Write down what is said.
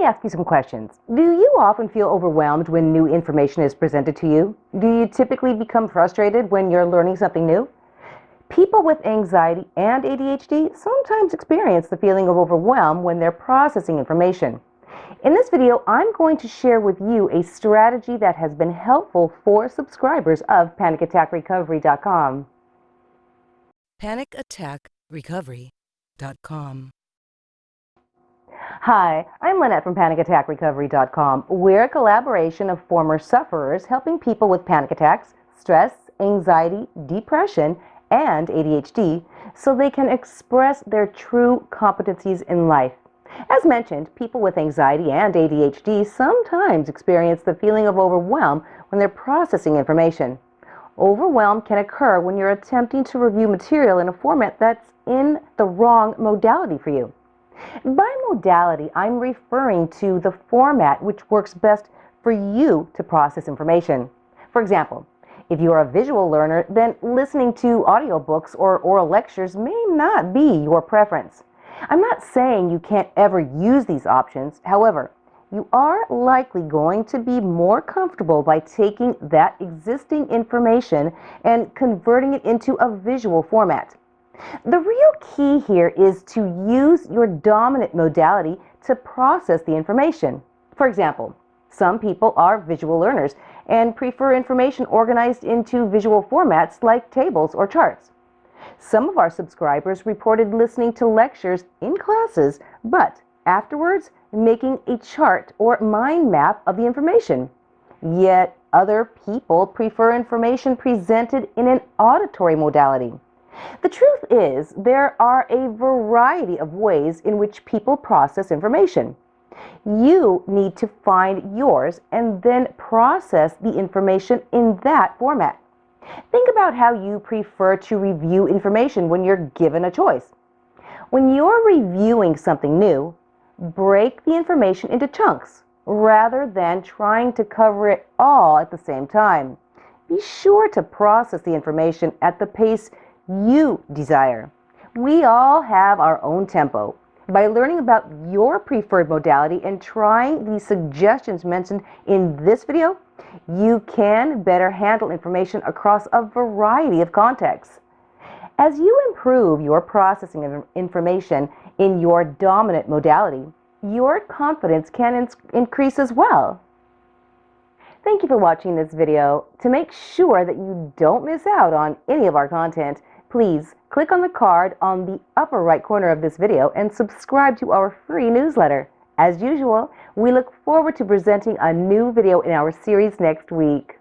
me ask you some questions. Do you often feel overwhelmed when new information is presented to you? Do you typically become frustrated when you're learning something new? People with anxiety and ADHD sometimes experience the feeling of overwhelm when they're processing information. In this video, I'm going to share with you a strategy that has been helpful for subscribers of PanicAttackRecovery.com. PanicAttackRecovery.com Hi, I'm Lynette from PanicAttackRecovery.com. We're a collaboration of former sufferers helping people with panic attacks, stress, anxiety, depression, and ADHD so they can express their true competencies in life. As mentioned, people with anxiety and ADHD sometimes experience the feeling of overwhelm when they're processing information. Overwhelm can occur when you're attempting to review material in a format that's in the wrong modality for you. By modality, I'm referring to the format which works best for you to process information. For example, if you're a visual learner, then listening to audiobooks or oral lectures may not be your preference. I'm not saying you can't ever use these options. However, you are likely going to be more comfortable by taking that existing information and converting it into a visual format. The real key here is to use your dominant modality to process the information. For example, some people are visual learners and prefer information organized into visual formats like tables or charts. Some of our subscribers reported listening to lectures in classes, but afterwards making a chart or mind map of the information. Yet other people prefer information presented in an auditory modality. The truth is, there are a variety of ways in which people process information. You need to find yours and then process the information in that format. Think about how you prefer to review information when you're given a choice. When you're reviewing something new, break the information into chunks rather than trying to cover it all at the same time. Be sure to process the information at the pace you desire. We all have our own tempo. By learning about your preferred modality and trying the suggestions mentioned in this video, you can better handle information across a variety of contexts. As you improve your processing of information in your dominant modality, your confidence can increase as well. Thank you for watching this video. To make sure that you don't miss out on any of our content, Please click on the card on the upper right corner of this video and subscribe to our free newsletter. As usual, we look forward to presenting a new video in our series next week.